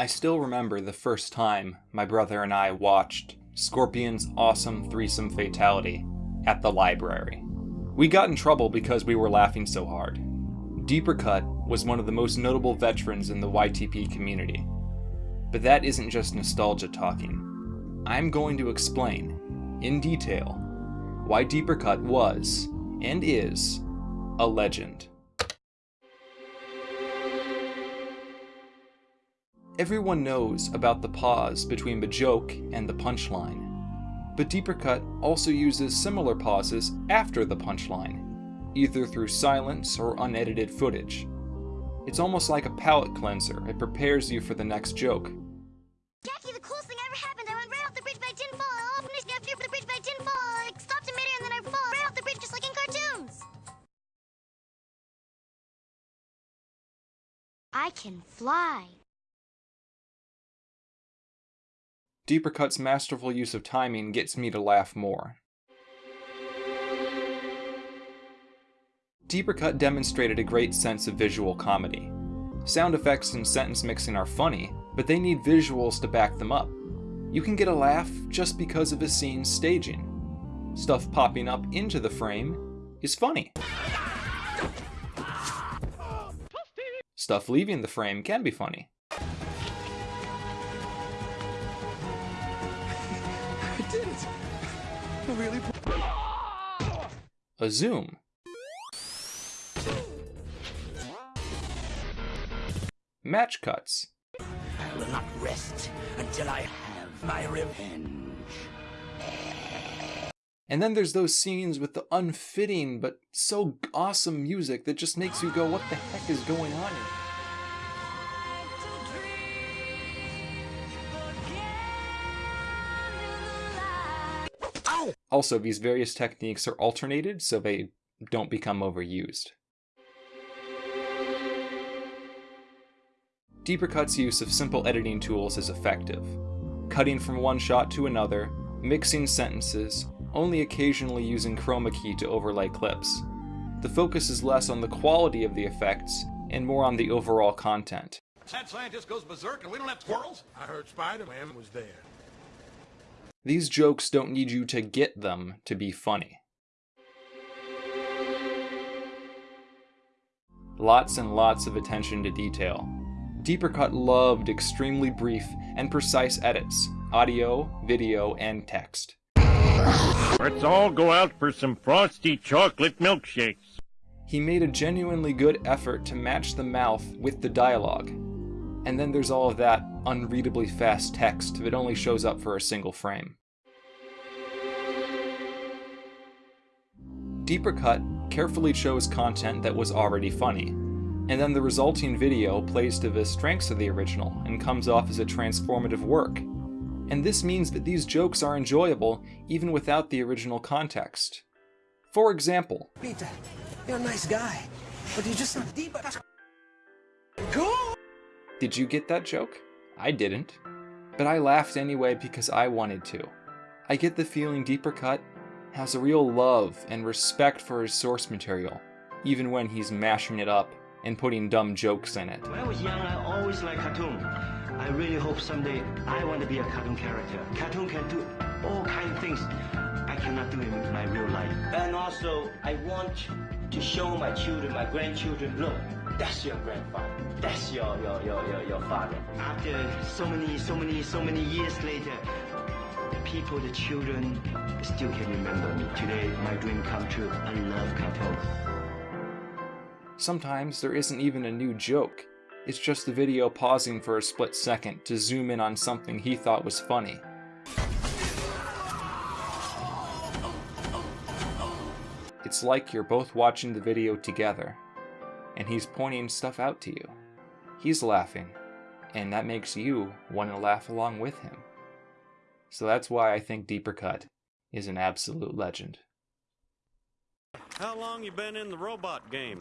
I still remember the first time my brother and I watched Scorpion's awesome threesome fatality at the library. We got in trouble because we were laughing so hard. Deeper Cut was one of the most notable veterans in the YTP community. But that isn't just nostalgia talking. I'm going to explain, in detail, why Deeper Cut was, and is, a legend. Everyone knows about the pause between the joke and the punchline, but Deeper Cut also uses similar pauses after the punchline, either through silence or unedited footage. It's almost like a palate cleanser, it prepares you for the next joke. Jackie, the coolest thing ever happened. I went right off the bridge, but I didn't fall. I all finished after the bridge, but I didn't fall. I stopped in midair and then I fall right off the bridge, just like in cartoons. I can fly. Deeper Cut's masterful use of timing gets me to laugh more. Deeper Cut demonstrated a great sense of visual comedy. Sound effects and sentence mixing are funny, but they need visuals to back them up. You can get a laugh just because of a scene's staging. Stuff popping up into the frame is funny. Stuff leaving the frame can be funny. Did it! I really A zoom. Match cuts. I will not rest until I have my revenge. And then there's those scenes with the unfitting but so awesome music that just makes you go, what the heck is going on here? Also, these various techniques are alternated so they don't become overused. Deeper Cut's use of simple editing tools is effective. Cutting from one shot to another, mixing sentences, only occasionally using chroma key to overlay clips. The focus is less on the quality of the effects and more on the overall content. That scientist goes berserk and we don't have squirrels? I heard Spider-Man was there. These jokes don't need you to get them to be funny. Lots and lots of attention to detail. Deeper Cut loved extremely brief and precise edits, audio, video, and text. Let's all go out for some frosty chocolate milkshakes. He made a genuinely good effort to match the mouth with the dialogue. And then there's all of that unreadably fast text that only shows up for a single frame. Deeper Cut carefully chose content that was already funny, and then the resulting video plays to the strengths of the original and comes off as a transformative work. And this means that these jokes are enjoyable even without the original context. For example, Peter, you're a nice guy, but you're just not deep. Cool! Did you get that joke? I didn't. But I laughed anyway because I wanted to. I get the feeling Deeper Cut has a real love and respect for his source material, even when he's mashing it up and putting dumb jokes in it. When I was young, I always liked cartoon. I really hope someday I want to be a cartoon character. Cartoon can do all kind of things I cannot do in my real life. And also, I want to show my children, my grandchildren, look, that's your grandfather. That's your, your, your, your, your father. After so many, so many, so many years later, the people, the children still can remember me. Today, my dream come true. I love cartoon. Sometimes there isn't even a new joke. It's just the video pausing for a split second to zoom in on something he thought was funny. It's like you're both watching the video together, and he's pointing stuff out to you. He's laughing, and that makes you want to laugh along with him. So that's why I think Deeper Cut is an absolute legend. How long you been in the robot game?